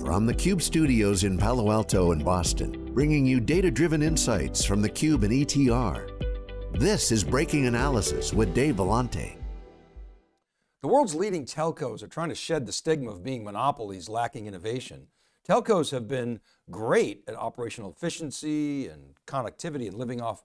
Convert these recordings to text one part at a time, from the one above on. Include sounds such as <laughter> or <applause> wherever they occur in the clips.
From the Cube studios in Palo Alto and Boston, bringing you data-driven insights from the Cube and ETR. This is Breaking Analysis with Dave Vellante. The world's leading telcos are trying to shed the stigma of being monopolies lacking innovation. Telcos have been great at operational efficiency and connectivity and living off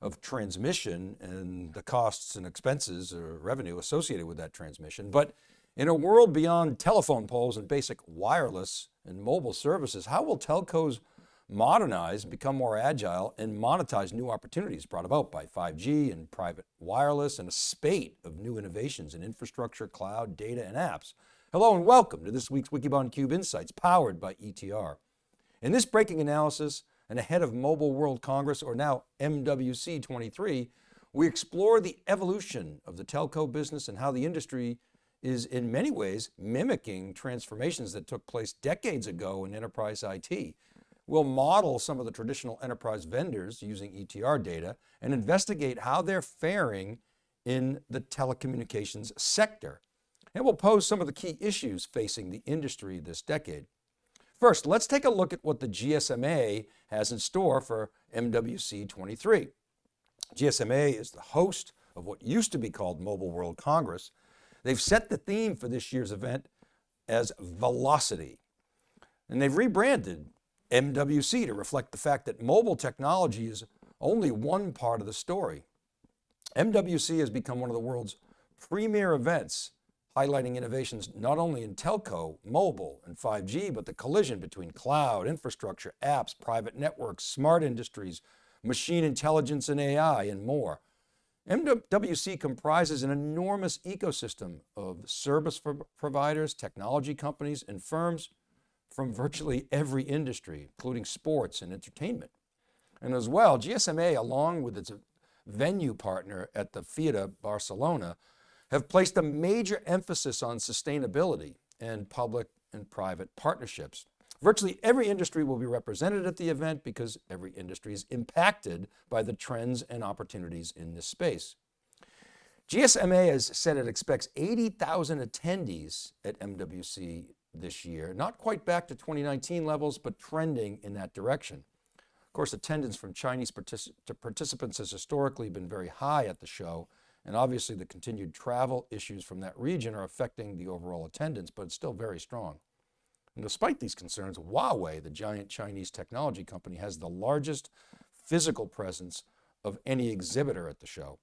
of transmission and the costs and expenses or revenue associated with that transmission. But in a world beyond telephone poles and basic wireless and mobile services, how will telcos modernize, become more agile and monetize new opportunities brought about by 5G and private wireless and a spate of new innovations in infrastructure, cloud, data and apps. Hello and welcome to this week's Wikibon Cube Insights powered by ETR. In this breaking analysis and ahead of Mobile World Congress or now MWC 23, we explore the evolution of the telco business and how the industry is in many ways mimicking transformations that took place decades ago in enterprise IT. We'll model some of the traditional enterprise vendors using ETR data and investigate how they're faring in the telecommunications sector. And we'll pose some of the key issues facing the industry this decade. First, let's take a look at what the GSMA has in store for MWC 23. GSMA is the host of what used to be called Mobile World Congress. They've set the theme for this year's event as velocity. And they've rebranded MWC to reflect the fact that mobile technology is only one part of the story. MWC has become one of the world's premier events, highlighting innovations not only in telco, mobile, and 5G, but the collision between cloud, infrastructure, apps, private networks, smart industries, machine intelligence and AI, and more. MWC comprises an enormous ecosystem of service providers, technology companies, and firms from virtually every industry, including sports and entertainment. And as well, GSMA, along with its venue partner at the Fira Barcelona, have placed a major emphasis on sustainability and public and private partnerships. Virtually every industry will be represented at the event because every industry is impacted by the trends and opportunities in this space. GSMA has said it expects 80,000 attendees at MWC this year, not quite back to 2019 levels, but trending in that direction. Of course, attendance from Chinese particip participants has historically been very high at the show, and obviously the continued travel issues from that region are affecting the overall attendance, but it's still very strong. And despite these concerns, Huawei, the giant Chinese technology company, has the largest physical presence of any exhibitor at the show.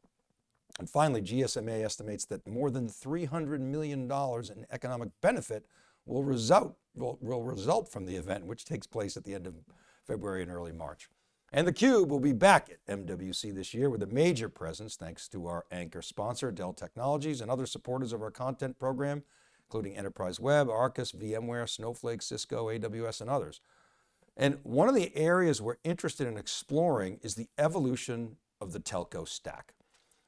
And finally, GSMA estimates that more than $300 million in economic benefit will result, will, will result from the event, which takes place at the end of February and early March. And theCUBE will be back at MWC this year with a major presence thanks to our anchor sponsor, Dell Technologies and other supporters of our content program, including Enterprise Web, Arcus, VMware, Snowflake, Cisco, AWS, and others. And one of the areas we're interested in exploring is the evolution of the telco stack.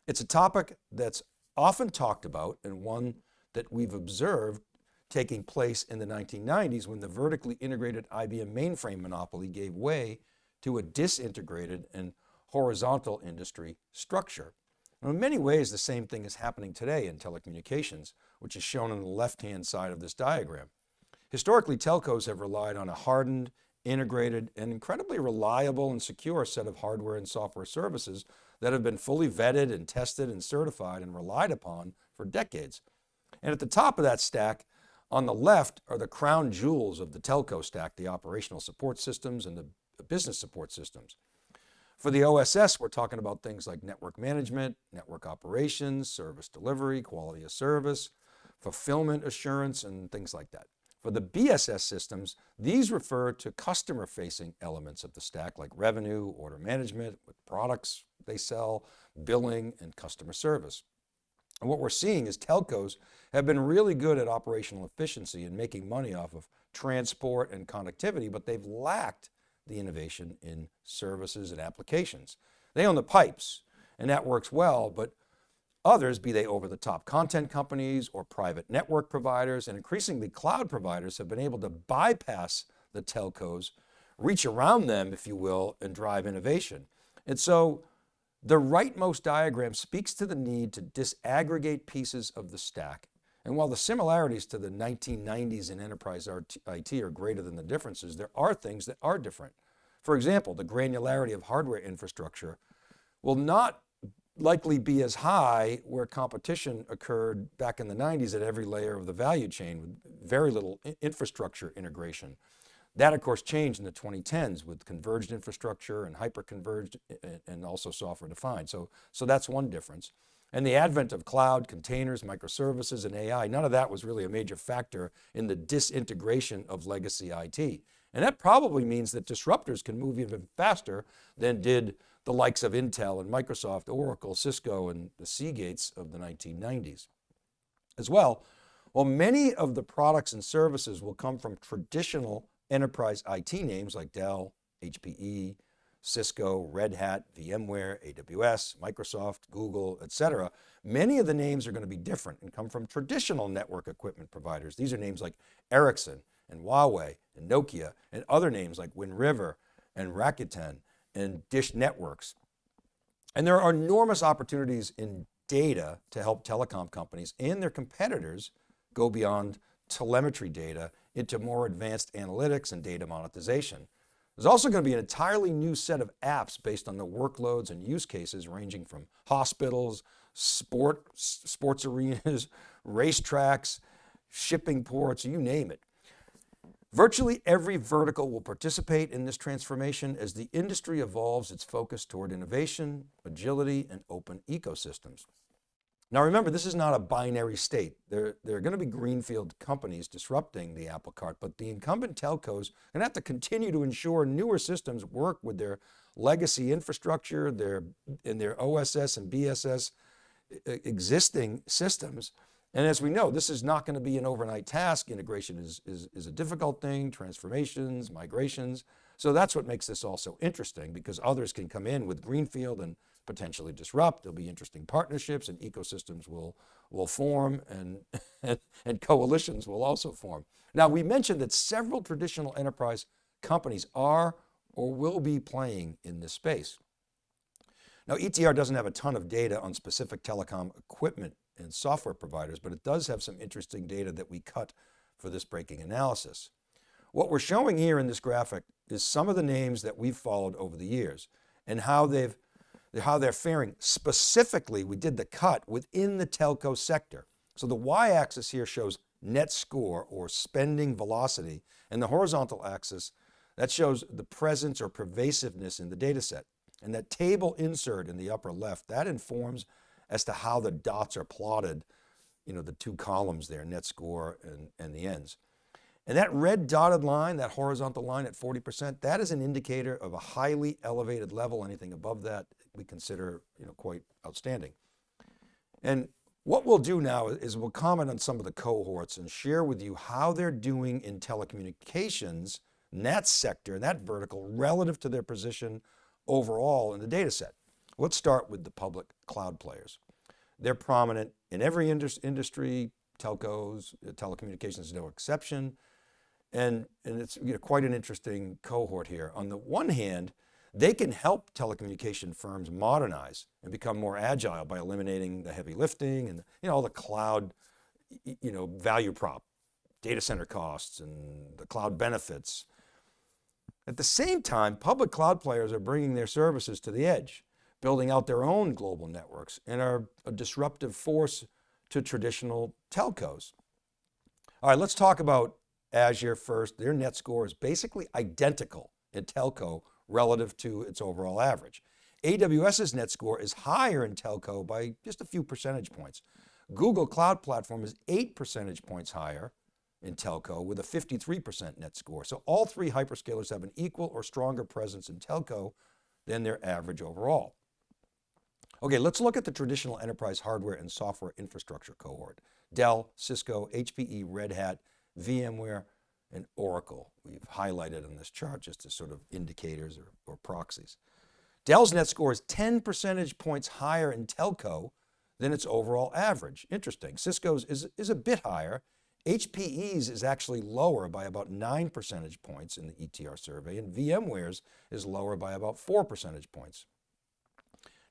It's a topic that's often talked about and one that we've observed taking place in the 1990s when the vertically integrated IBM mainframe monopoly gave way to a disintegrated and horizontal industry structure. in many ways, the same thing is happening today in telecommunications, which is shown on the left-hand side of this diagram. Historically, telcos have relied on a hardened, integrated, and incredibly reliable and secure set of hardware and software services that have been fully vetted and tested and certified and relied upon for decades. And at the top of that stack, on the left are the crown jewels of the telco stack, the operational support systems and the business support systems. For the OSS, we're talking about things like network management, network operations, service delivery, quality of service, fulfillment assurance, and things like that. For the BSS systems, these refer to customer facing elements of the stack like revenue, order management, with products they sell, billing, and customer service. And what we're seeing is telcos have been really good at operational efficiency and making money off of transport and connectivity, but they've lacked the innovation in services and applications. They own the pipes and that works well, but others, be they over the top content companies or private network providers and increasingly cloud providers have been able to bypass the telcos, reach around them, if you will, and drive innovation. And so the rightmost diagram speaks to the need to disaggregate pieces of the stack And while the similarities to the 1990s in enterprise IT are greater than the differences, there are things that are different. For example, the granularity of hardware infrastructure will not likely be as high where competition occurred back in the 90s at every layer of the value chain with very little infrastructure integration. That of course changed in the 2010s with converged infrastructure and hyper-converged and also software defined. So, so that's one difference. And the advent of cloud, containers, microservices, and AI, none of that was really a major factor in the disintegration of legacy IT. And that probably means that disruptors can move even faster than did the likes of Intel and Microsoft, Oracle, Cisco, and the Seagates of the 1990s. As well, while many of the products and services will come from traditional enterprise IT names like Dell, HPE, Cisco, Red Hat, VMware, AWS, Microsoft, Google, et cetera. Many of the names are going to be different and come from traditional network equipment providers. These are names like Ericsson and Huawei and Nokia and other names like Wind River and Rakuten and Dish Networks. And there are enormous opportunities in data to help telecom companies and their competitors go beyond telemetry data into more advanced analytics and data monetization. There's also going to be an entirely new set of apps based on the workloads and use cases ranging from hospitals, sport, sports arenas, <laughs> racetracks, shipping ports, you name it. Virtually every vertical will participate in this transformation as the industry evolves its focus toward innovation, agility, and open ecosystems. Now remember, this is not a binary state. There, there are going to be greenfield companies disrupting the apple cart, but the incumbent telcos are going to have to continue to ensure newer systems work with their legacy infrastructure, their, and their OSS and BSS existing systems. And as we know, this is not going to be an overnight task. Integration is, is, is a difficult thing, transformations, migrations. So that's what makes this also interesting because others can come in with greenfield and potentially disrupt. There'll be interesting partnerships and ecosystems will, will form and, <laughs> and coalitions will also form. Now we mentioned that several traditional enterprise companies are or will be playing in this space. Now ETR doesn't have a ton of data on specific telecom equipment and software providers, but it does have some interesting data that we cut for this breaking analysis. What we're showing here in this graphic is some of the names that we've followed over the years and how they've how they're faring. Specifically, we did the cut within the telco sector. So the y-axis here shows net score or spending velocity, and the horizontal axis, that shows the presence or pervasiveness in the data set. And that table insert in the upper left, that informs as to how the dots are plotted, you know, the two columns there, net score and, and the ends. And that red dotted line, that horizontal line at 40%, that is an indicator of a highly elevated level. Anything above that we consider you know, quite outstanding. And what we'll do now is we'll comment on some of the cohorts and share with you how they're doing in telecommunications, in that sector, in that vertical, relative to their position overall in the data set. Let's start with the public cloud players. They're prominent in every industry, telcos, uh, telecommunications is no exception. And, and it's you know, quite an interesting cohort here. On the one hand, they can help telecommunication firms modernize and become more agile by eliminating the heavy lifting and you know, all the cloud you know, value prop, data center costs and the cloud benefits. At the same time, public cloud players are bringing their services to the edge, building out their own global networks and are a disruptive force to traditional telcos. All right, let's talk about Azure first. Their net score is basically identical in telco relative to its overall average. AWS's net score is higher in telco by just a few percentage points. Google Cloud Platform is eight percentage points higher in telco with a 53% net score. So all three hyperscalers have an equal or stronger presence in telco than their average overall. Okay, let's look at the traditional enterprise hardware and software infrastructure cohort. Dell, Cisco, HPE, Red Hat, VMware, and Oracle. We've highlighted on this chart just as sort of indicators or, or proxies. Dell's net score is 10 percentage points higher in telco than its overall average. Interesting. Cisco's is, is a bit higher. HPE's is actually lower by about nine percentage points in the ETR survey and VMware's is lower by about four percentage points.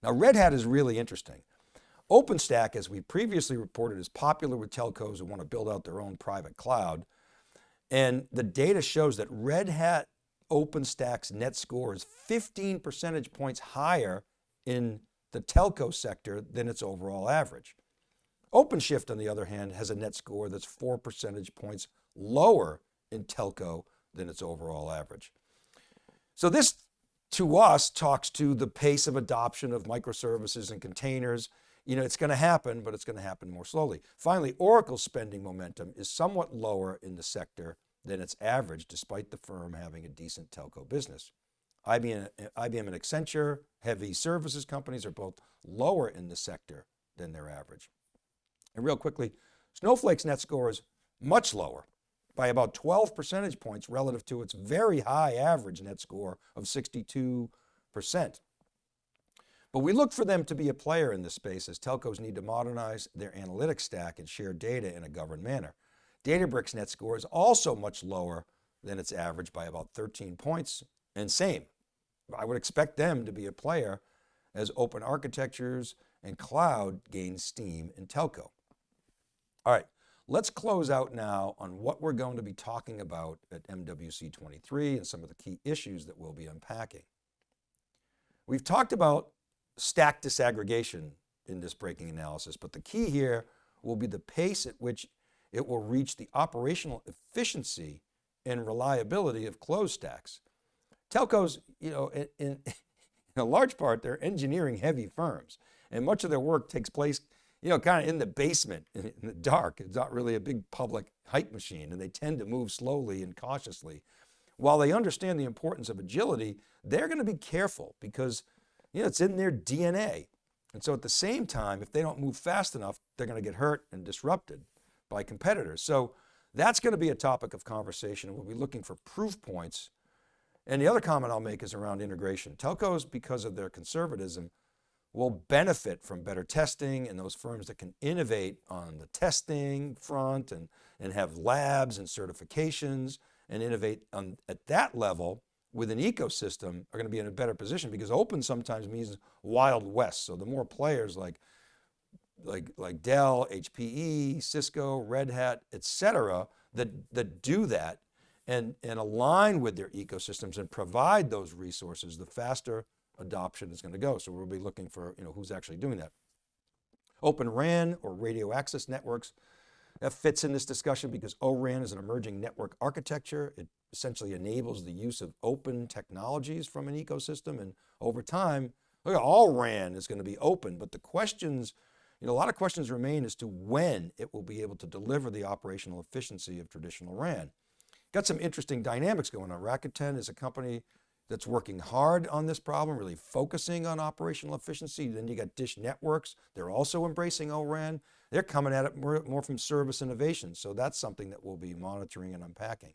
Now Red Hat is really interesting. OpenStack, as we previously reported, is popular with telcos who want to build out their own private cloud. And the data shows that Red Hat OpenStack's net score is 15 percentage points higher in the telco sector than its overall average. OpenShift on the other hand has a net score that's four percentage points lower in telco than its overall average. So this to us talks to the pace of adoption of microservices and containers. You know, it's going to happen, but it's going to happen more slowly. Finally, Oracle's spending momentum is somewhat lower in the sector than its average, despite the firm having a decent telco business. IBM and Accenture, heavy services companies are both lower in the sector than their average. And real quickly, Snowflake's net score is much lower by about 12 percentage points relative to its very high average net score of 62%. But we look for them to be a player in this space as telcos need to modernize their analytics stack and share data in a governed manner. Databricks net score is also much lower than its average by about 13 points and same. I would expect them to be a player as open architectures and cloud gain steam in telco. All right, let's close out now on what we're going to be talking about at MWC 23 and some of the key issues that we'll be unpacking. We've talked about stack disaggregation in this breaking analysis, but the key here will be the pace at which it will reach the operational efficiency and reliability of closed stacks. Telcos, you know, in, in, <laughs> in a large part, they're engineering heavy firms and much of their work takes place, you know, kind of in the basement, <laughs> in, the dark. It's not really a big public hype machine and they tend to move slowly and cautiously. While they understand the importance of agility, they're going to be careful because, you know, it's in their DNA. And so at the same time, if they don't move fast enough, they're going to get hurt and disrupted by competitors. So that's going to be a topic of conversation. We'll be looking for proof points. And the other comment I'll make is around integration. Telcos, because of their conservatism, will benefit from better testing and those firms that can innovate on the testing front and, and have labs and certifications and innovate on, at that level with an ecosystem are going to be in a better position because open sometimes means wild west. So the more players like like, like Dell, HPE, Cisco, Red Hat, et cetera, that, that do that and, and align with their ecosystems and provide those resources, the faster adoption is going to go. So we'll be looking for you know, who's actually doing that. Open RAN or radio access networks, that fits in this discussion because ORAN is an emerging network architecture. It essentially enables the use of open technologies from an ecosystem. And over time, look, at all RAN is going to be open, but the questions you know, a lot of questions remain as to when it will be able to deliver the operational efficiency of traditional RAN. Got some interesting dynamics going on. Rakuten is a company that's working hard on this problem, really focusing on operational efficiency. Then you got Dish Networks. They're also embracing ORAN. They're coming at it more, more from service innovation. So that's something that we'll be monitoring and unpacking.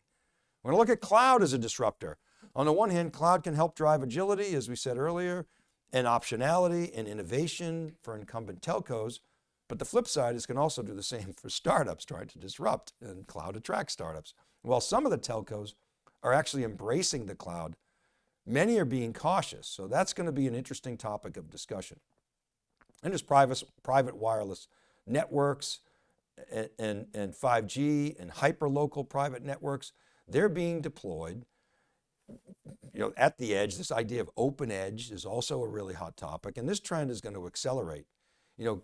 We're going to look at cloud as a disruptor. On the one hand, cloud can help drive agility, as we said earlier and optionality and innovation for incumbent telcos. But the flip side is can also do the same for startups trying to disrupt and cloud attract startups. While some of the telcos are actually embracing the cloud, many are being cautious. So that's going to be an interesting topic of discussion. And there's private, private wireless networks and, and, and 5G and hyper-local private networks. They're being deployed you know, at the edge, this idea of open edge is also a really hot topic. And this trend is going to accelerate. You know,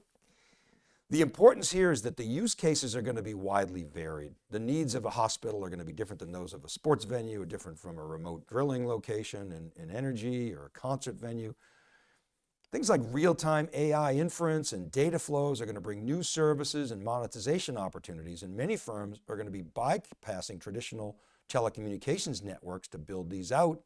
the importance here is that the use cases are going to be widely varied. The needs of a hospital are going to be different than those of a sports venue, different from a remote drilling location in, in energy or a concert venue. Things like real-time AI inference and data flows are going to bring new services and monetization opportunities. And many firms are going to be bypassing traditional telecommunications networks to build these out.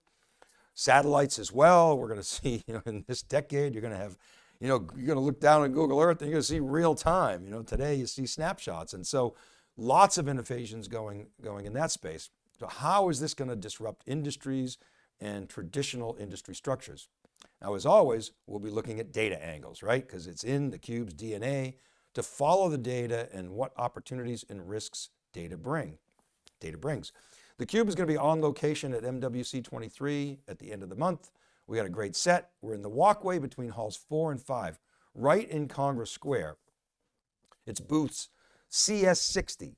Satellites as well. We're going <laughs> to see, you know, in this decade, you're going to have, you know, you're going to look down on Google Earth and you're going to see real time. You know, today you see snapshots. And so lots of innovations going, going in that space. So how is this going to disrupt industries and traditional industry structures? Now, as always, we'll be looking at data angles, right? Because it's in the cube's DNA to follow the data and what opportunities and risks data bring, data brings. The Cube is going to be on location at MWC 23 at the end of the month. We got a great set. We're in the walkway between halls four and five. right in Congress Square. It's booths CS60.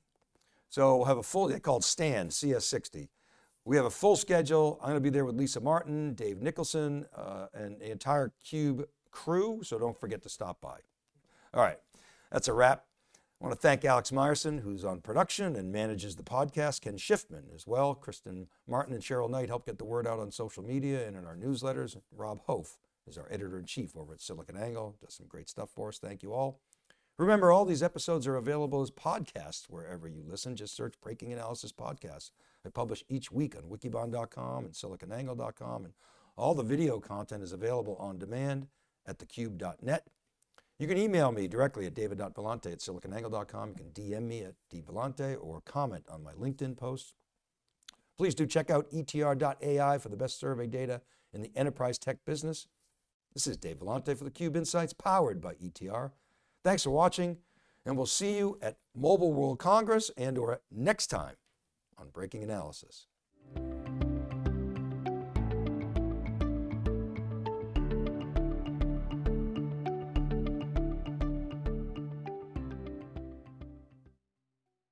So we'll have a full, they called stand CS60. We have a full schedule. I'm going to be there with Lisa Martin, Dave Nicholson, uh, and the entire Cube crew. So don't forget to stop by. All right, that's a wrap. I want to thank Alex Myerson, who's on production and manages the podcast, Ken Schiffman as well. Kristen Martin and Cheryl Knight help get the word out on social media and in our newsletters. Rob Hof is our editor in chief over at SiliconANGLE, does some great stuff for us. Thank you all. Remember, all these episodes are available as podcasts wherever you listen. Just search Breaking Analysis Podcast. I publish each week on wikibon.com and siliconangle.com, and all the video content is available on demand at thecube.net. You can email me directly at david.vellante at siliconangle.com. You can DM me at dvellante or comment on my LinkedIn posts. Please do check out etr.ai for the best survey data in the enterprise tech business. This is Dave Vellante for theCUBE Insights powered by ETR. Thanks for watching and we'll see you at Mobile World Congress and or next time on Breaking Analysis.